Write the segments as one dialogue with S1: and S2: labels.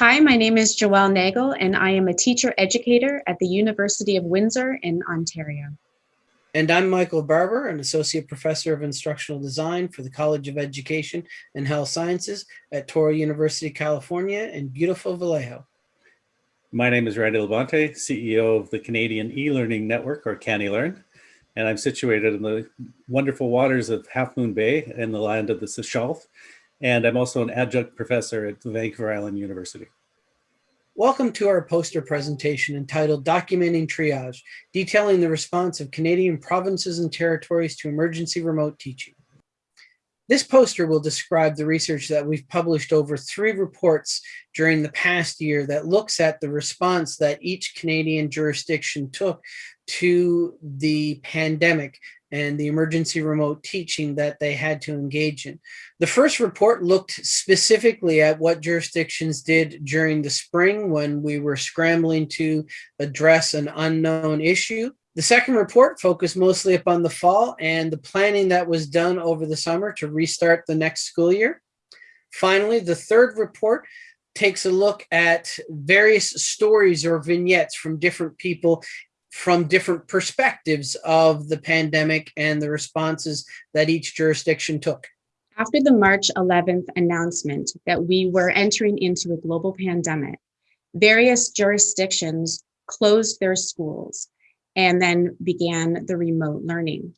S1: Hi, my name is Joelle Nagle, and I am a teacher educator at the University of Windsor in Ontario.
S2: And I'm Michael Barbour, an Associate Professor of Instructional Design for the College of Education and Health Sciences at Touro University, California in beautiful Vallejo.
S3: My name is Randy LaBonte, CEO of the Canadian e-learning network or CANeLearn, and I'm situated in the wonderful waters of Half Moon Bay in the land of the Sechelt. And I'm also an adjunct professor at Vancouver Island University.
S2: Welcome to our poster presentation entitled Documenting Triage, detailing the response of Canadian provinces and territories to emergency remote teaching. This poster will describe the research that we've published over three reports during the past year that looks at the response that each Canadian jurisdiction took to the pandemic and the emergency remote teaching that they had to engage in. The first report looked specifically at what jurisdictions did during the spring when we were scrambling to address an unknown issue. The second report focused mostly upon the fall and the planning that was done over the summer to restart the next school year. Finally, the third report takes a look at various stories or vignettes from different people from different perspectives of the pandemic and the responses that each jurisdiction took.
S1: After the March 11th announcement that we were entering into a global pandemic, various jurisdictions closed their schools and then began the remote learning.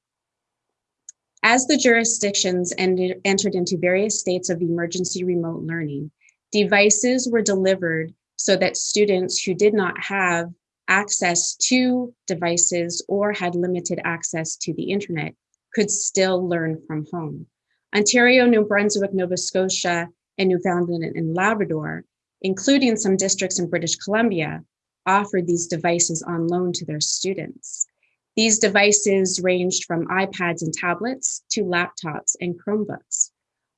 S1: As the jurisdictions ended, entered into various states of emergency remote learning, devices were delivered so that students who did not have access to devices or had limited access to the internet could still learn from home. Ontario, New Brunswick, Nova Scotia, and Newfoundland and Labrador, including some districts in British Columbia, offered these devices on loan to their students. These devices ranged from iPads and tablets to laptops and Chromebooks.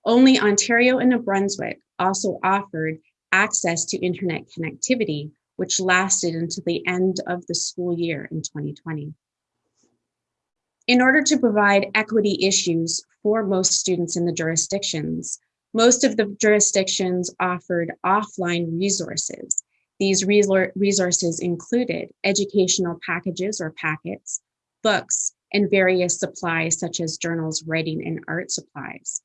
S1: Only Ontario and New Brunswick also offered access to internet connectivity, which lasted until the end of the school year in 2020. In order to provide equity issues for most students in the jurisdictions, most of the jurisdictions offered offline resources these resources included educational packages or packets, books, and various supplies such as journals, writing, and art supplies.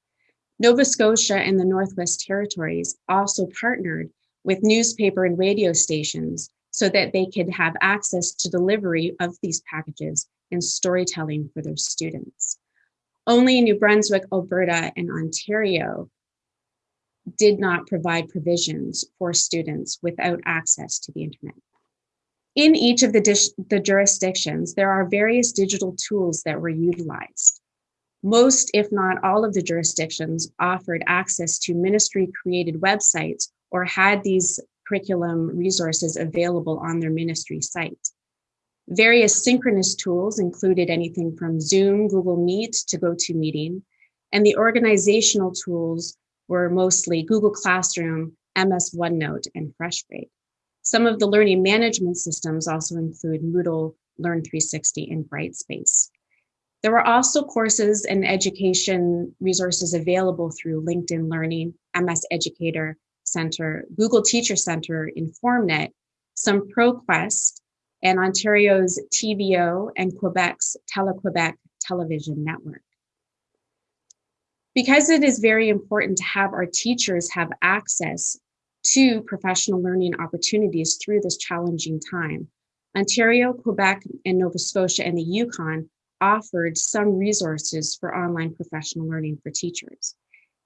S1: Nova Scotia and the Northwest Territories also partnered with newspaper and radio stations so that they could have access to delivery of these packages and storytelling for their students. Only New Brunswick, Alberta, and Ontario did not provide provisions for students without access to the internet. In each of the, the jurisdictions, there are various digital tools that were utilized. Most, if not all of the jurisdictions offered access to ministry created websites or had these curriculum resources available on their ministry site. Various synchronous tools included anything from Zoom, Google Meet to GoToMeeting, and the organizational tools were mostly Google Classroom, MS OneNote, and FreshGrade. Some of the learning management systems also include Moodle, Learn 360, and Brightspace. There were also courses and education resources available through LinkedIn Learning, MS Educator Center, Google Teacher Center, InformNet, some ProQuest, and Ontario's TVO and Quebec's Tele-Quebec television network. Because it is very important to have our teachers have access to professional learning opportunities through this challenging time, Ontario, Quebec, and Nova Scotia and the Yukon offered some resources for online professional learning for teachers.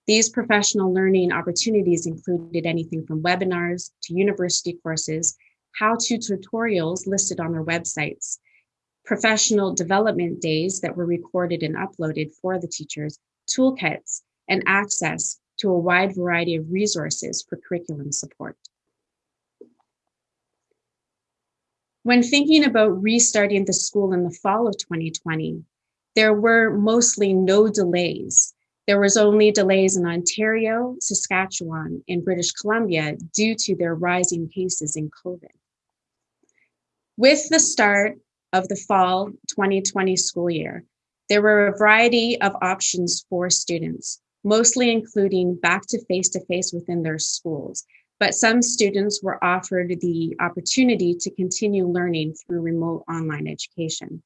S1: These professional learning opportunities included anything from webinars to university courses, how-to tutorials listed on their websites, professional development days that were recorded and uploaded for the teachers, toolkits, and access to a wide variety of resources for curriculum support. When thinking about restarting the school in the fall of 2020, there were mostly no delays. There was only delays in Ontario, Saskatchewan, and British Columbia due to their rising cases in COVID. With the start of the fall 2020 school year, there were a variety of options for students, mostly including back to face-to-face -face within their schools. but some students were offered the opportunity to continue learning through remote online education.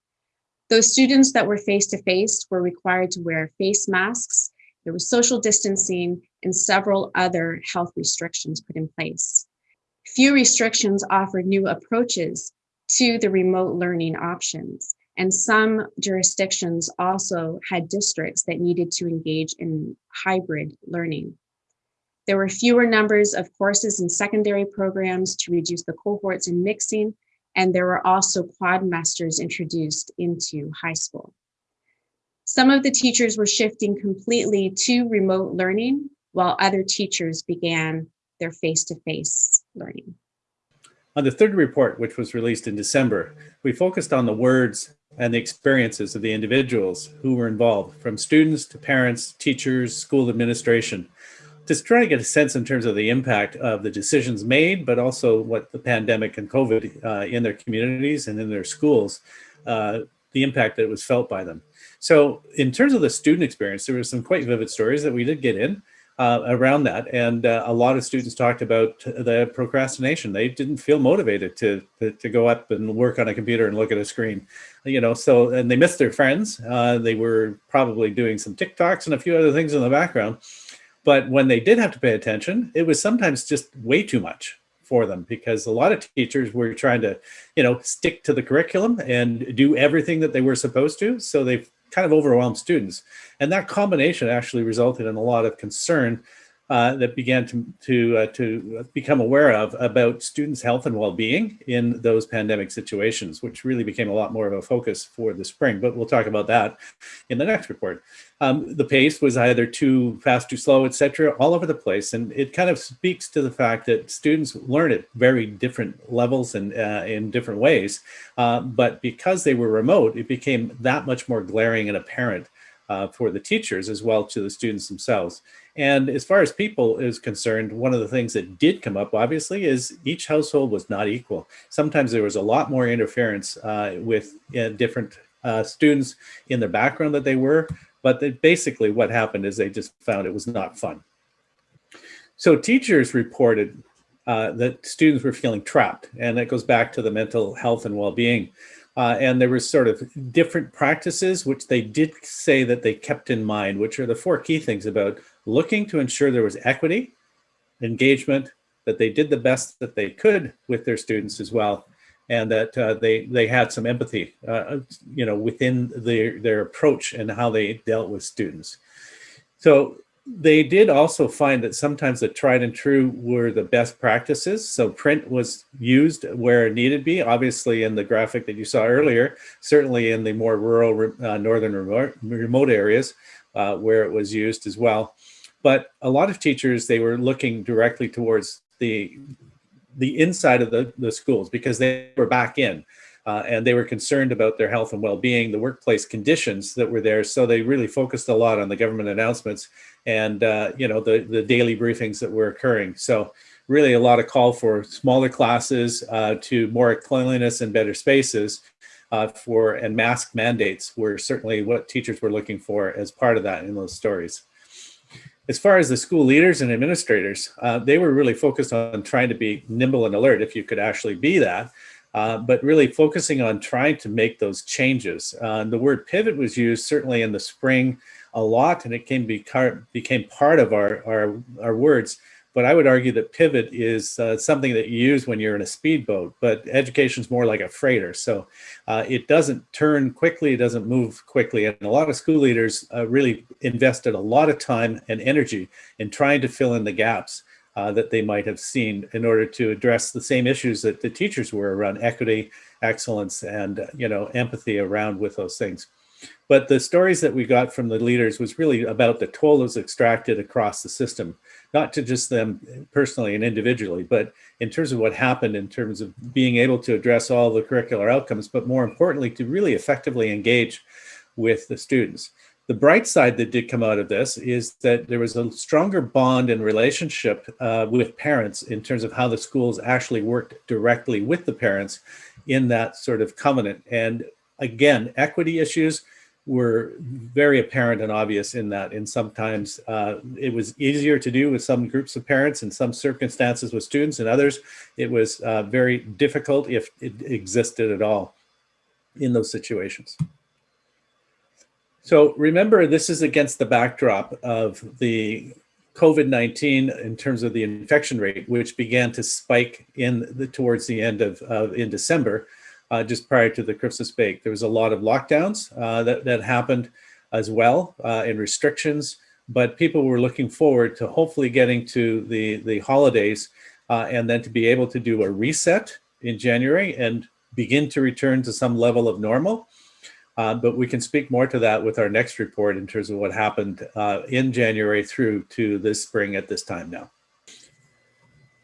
S1: Those students that were face-to-face -face were required to wear face masks, there was social distancing, and several other health restrictions put in place. Few restrictions offered new approaches to the remote learning options. And some jurisdictions also had districts that needed to engage in hybrid learning. There were fewer numbers of courses in secondary programs to reduce the cohorts and mixing, and there were also quadmesters introduced into high school. Some of the teachers were shifting completely to remote learning, while other teachers began their face-to-face -face learning.
S3: On the third report, which was released in December, we focused on the words and the experiences of the individuals who were involved, from students to parents, teachers, school administration, to trying to get a sense in terms of the impact of the decisions made, but also what the pandemic and COVID uh, in their communities and in their schools, uh, the impact that was felt by them. So in terms of the student experience, there were some quite vivid stories that we did get in uh, around that. And uh, a lot of students talked about the procrastination. They didn't feel motivated to, to, to, go up and work on a computer and look at a screen, you know, so, and they missed their friends. Uh, they were probably doing some TikToks and a few other things in the background. But when they did have to pay attention, it was sometimes just way too much for them because a lot of teachers were trying to, you know, stick to the curriculum and do everything that they were supposed to. So they kind of overwhelmed students. And that combination actually resulted in a lot of concern uh, that began to to uh, to become aware of about students' health and well-being in those pandemic situations, which really became a lot more of a focus for the spring. But we'll talk about that in the next report. Um, the pace was either too fast, too slow, etc., all over the place, and it kind of speaks to the fact that students learn at very different levels and uh, in different ways. Uh, but because they were remote, it became that much more glaring and apparent uh, for the teachers as well to the students themselves. And as far as people is concerned, one of the things that did come up, obviously, is each household was not equal. Sometimes there was a lot more interference uh, with uh, different uh, students in the background that they were, but they, basically what happened is they just found it was not fun. So teachers reported uh, that students were feeling trapped, and that goes back to the mental health and well-being. Uh, and there were sort of different practices, which they did say that they kept in mind, which are the four key things about looking to ensure there was equity, engagement, that they did the best that they could with their students as well, and that uh, they they had some empathy, uh, you know, within their their approach and how they dealt with students. So they did also find that sometimes the tried and true were the best practices. So print was used where it needed to be, obviously in the graphic that you saw earlier, certainly in the more rural uh, northern remote, remote areas uh, where it was used as well. But a lot of teachers, they were looking directly towards the, the inside of the, the schools because they were back in. Uh, and they were concerned about their health and well-being, the workplace conditions that were there. So they really focused a lot on the government announcements and uh, you know the the daily briefings that were occurring. So really a lot of call for smaller classes uh, to more cleanliness and better spaces uh, for and mask mandates were certainly what teachers were looking for as part of that in those stories. As far as the school leaders and administrators, uh, they were really focused on trying to be nimble and alert if you could actually be that. Uh, but really focusing on trying to make those changes. Uh, the word pivot was used certainly in the spring a lot and it came became part of our, our, our words. But I would argue that pivot is uh, something that you use when you're in a speedboat, but education is more like a freighter. So uh, it doesn't turn quickly, it doesn't move quickly. And a lot of school leaders uh, really invested a lot of time and energy in trying to fill in the gaps uh, that they might have seen in order to address the same issues that the teachers were around equity, excellence, and you know empathy around with those things. But the stories that we got from the leaders was really about the toll that was extracted across the system, not to just them personally and individually, but in terms of what happened in terms of being able to address all the curricular outcomes, but more importantly, to really effectively engage with the students. The bright side that did come out of this is that there was a stronger bond and relationship uh, with parents in terms of how the schools actually worked directly with the parents in that sort of covenant. And again, equity issues were very apparent and obvious in that. And sometimes uh, it was easier to do with some groups of parents in some circumstances with students and others. It was uh, very difficult if it existed at all in those situations. So remember, this is against the backdrop of the COVID-19 in terms of the infection rate, which began to spike in the towards the end of, of in December, uh, just prior to the Christmas break. There was a lot of lockdowns uh, that, that happened as well uh, and restrictions, but people were looking forward to hopefully getting to the, the holidays uh, and then to be able to do a reset in January and begin to return to some level of normal. Uh, but we can speak more to that with our next report in terms of what happened uh, in January through to this spring at this time now.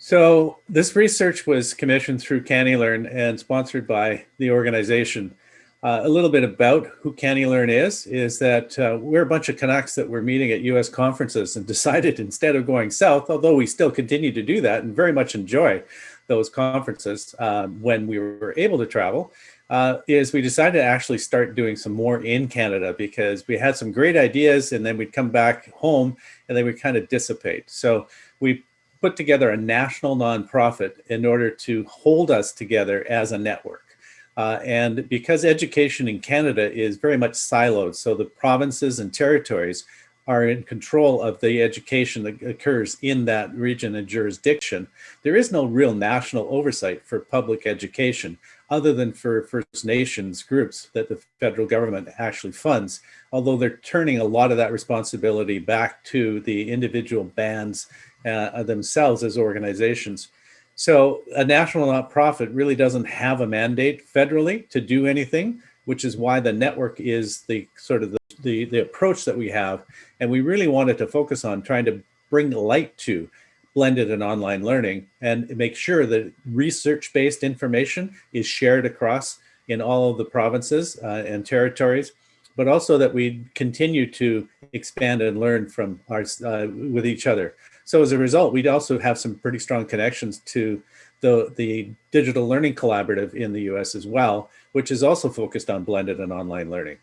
S3: So this research was commissioned through CANeLearn and sponsored by the organization. Uh, a little bit about who CANeLearn is, is that uh, we're a bunch of Canucks that were meeting at US conferences and decided instead of going south, although we still continue to do that and very much enjoy those conferences uh, when we were able to travel, uh, is we decided to actually start doing some more in Canada because we had some great ideas and then we'd come back home and they would kind of dissipate. So we put together a national nonprofit in order to hold us together as a network. Uh, and because education in Canada is very much siloed, so the provinces and territories are in control of the education that occurs in that region and jurisdiction, there is no real national oversight for public education other than for First Nations groups that the federal government actually funds, although they're turning a lot of that responsibility back to the individual bands uh, themselves as organizations. So a national nonprofit really doesn't have a mandate federally to do anything, which is why the network is the sort of the, the, the approach that we have. And we really wanted to focus on trying to bring light to blended and online learning and make sure that research-based information is shared across in all of the provinces uh, and territories, but also that we continue to expand and learn from our, uh, with each other. So as a result, we also have some pretty strong connections to the, the Digital Learning Collaborative in the US as well, which is also focused on blended and online learning.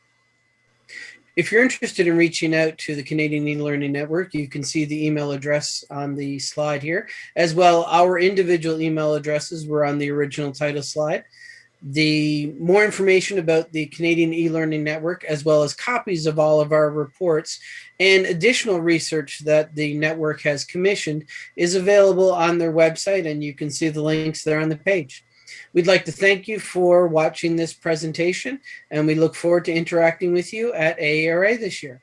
S2: If you're interested in reaching out to the Canadian e-learning network, you can see the email address on the slide here. As well, our individual email addresses were on the original title slide. The more information about the Canadian e-learning network, as well as copies of all of our reports and additional research that the network has commissioned is available on their website and you can see the links there on the page. We'd like to thank you for watching this presentation and we look forward to interacting with you at AERA this year.